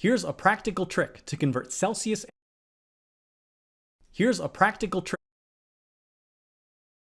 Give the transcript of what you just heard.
Here's a practical trick to convert Celsius Here's a practical trick